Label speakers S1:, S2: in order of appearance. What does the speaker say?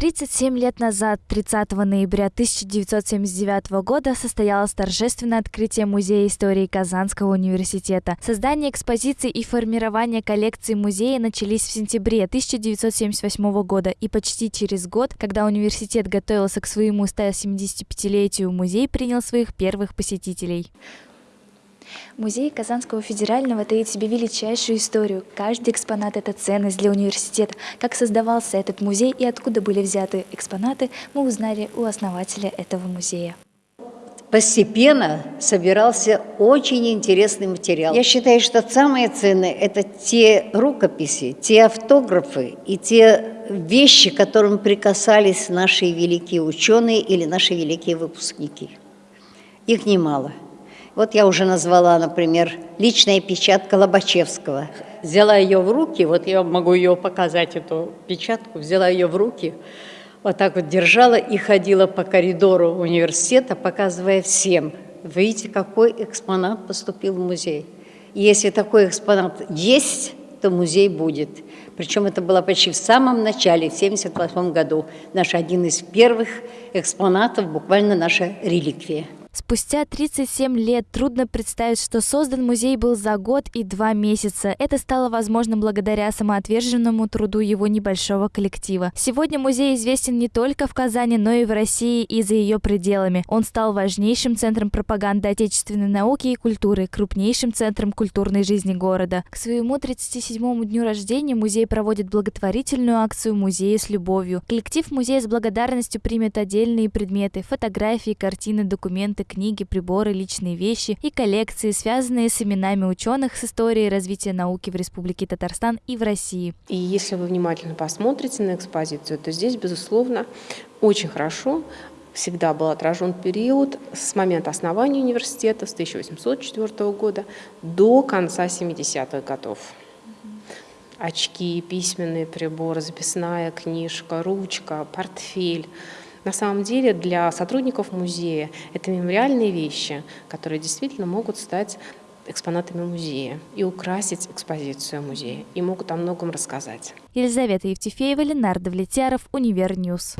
S1: 37 лет назад, 30 ноября 1979 года, состоялось торжественное открытие Музея истории Казанского университета. Создание экспозиции и формирование коллекции музея начались в сентябре 1978 года, и почти через год, когда университет готовился к своему 175-летию, музей принял своих первых посетителей. Музей Казанского федерального таит в себе величайшую историю. Каждый экспонат – это ценность для университета. Как создавался этот музей и откуда были взяты экспонаты, мы узнали у основателя этого музея.
S2: Постепенно собирался очень интересный материал. Я считаю, что самое ценное – это те рукописи, те автографы и те вещи, к которым прикасались наши великие ученые или наши великие выпускники. Их немало. Вот я уже назвала, например, личная печатка Лобачевского.
S3: Взяла ее в руки, вот я могу ее показать, эту печатку, взяла ее в руки, вот так вот держала и ходила по коридору университета, показывая всем. Видите, какой экспонат поступил в музей. И если такой экспонат есть, то музей будет. Причем это было почти в самом начале, в 1978 году. Наш один из первых экспонатов, буквально наша реликвия.
S1: Спустя 37 лет трудно представить, что создан музей был за год и два месяца. Это стало возможным благодаря самоотверженному труду его небольшого коллектива. Сегодня музей известен не только в Казани, но и в России и за ее пределами. Он стал важнейшим центром пропаганды отечественной науки и культуры, крупнейшим центром культурной жизни города. К своему 37-му дню рождения музей проводит благотворительную акцию «Музей с любовью». Коллектив музея с благодарностью примет отдельные предметы, фотографии, картины, документы, документы, книги, приборы, личные вещи и коллекции, связанные с именами ученых с историей развития науки в Республике Татарстан и в России.
S4: И если вы внимательно посмотрите на экспозицию, то здесь, безусловно, очень хорошо всегда был отражен период с момента основания университета с 1804 года до конца 70-х годов. Очки, письменные приборы, записная книжка, ручка, портфель – на самом деле для сотрудников музея это мемориальные вещи, которые действительно могут стать экспонатами музея и украсить экспозицию музея, и могут о многом рассказать.
S1: Елизавета Евтефеева, Ленар Давлетяров, Univer News.